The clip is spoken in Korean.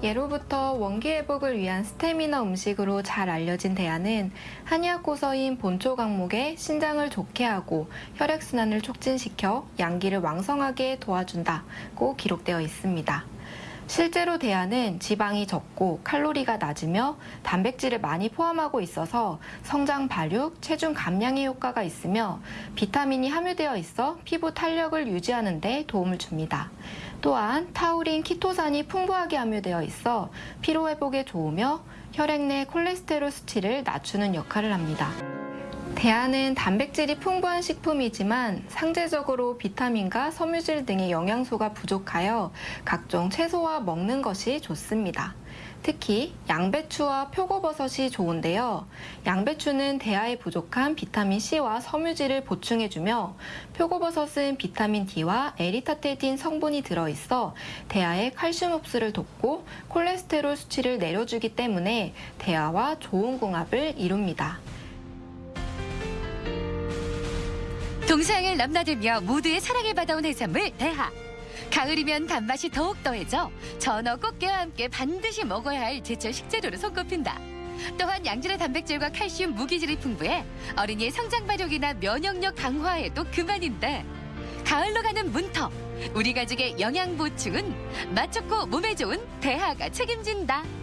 예로부터 원기 회복을 위한 스태미너 음식으로 잘 알려진 대하는 한의학 고서인 본초 강목에 신장을 좋게 하고 혈액순환을 촉진시켜 양기를 왕성하게 도와준다고 기록되어 있습니다. 실제로 대하는 지방이 적고 칼로리가 낮으며 단백질을 많이 포함하고 있어서 성장 발육, 체중 감량에 효과가 있으며 비타민이 함유되어 있어 피부 탄력을 유지하는 데 도움을 줍니다. 또한 타우린, 키토산이 풍부하게 함유되어 있어 피로 회복에 좋으며 혈액 내 콜레스테롤 수치를 낮추는 역할을 합니다. 대하는 단백질이 풍부한 식품이지만 상대적으로 비타민과 섬유질 등의 영양소가 부족하여 각종 채소와 먹는 것이 좋습니다. 특히 양배추와 표고버섯이 좋은데요. 양배추는 대하에 부족한 비타민 C와 섬유질을 보충해주며 표고버섯은 비타민 D와 에리타테딘 성분이 들어있어 대하의 칼슘 흡수를 돕고 콜레스테롤 수치를 내려주기 때문에 대하와 좋은 궁합을 이룹니다. 동서양을 넘나들며 모두의 사랑을 받아온 해산물 대하. 가을이면 단맛이 더욱 더해져 전어 꽃게와 함께 반드시 먹어야 할 제철 식재료로 손꼽힌다. 또한 양질의 단백질과 칼슘, 무기질이 풍부해 어린이의 성장 발육이나 면역력 강화에도 그만인데 가을로 가는 문턱 우리 가족의 영양 보충은 맛 좋고 몸에 좋은 대하가 책임진다.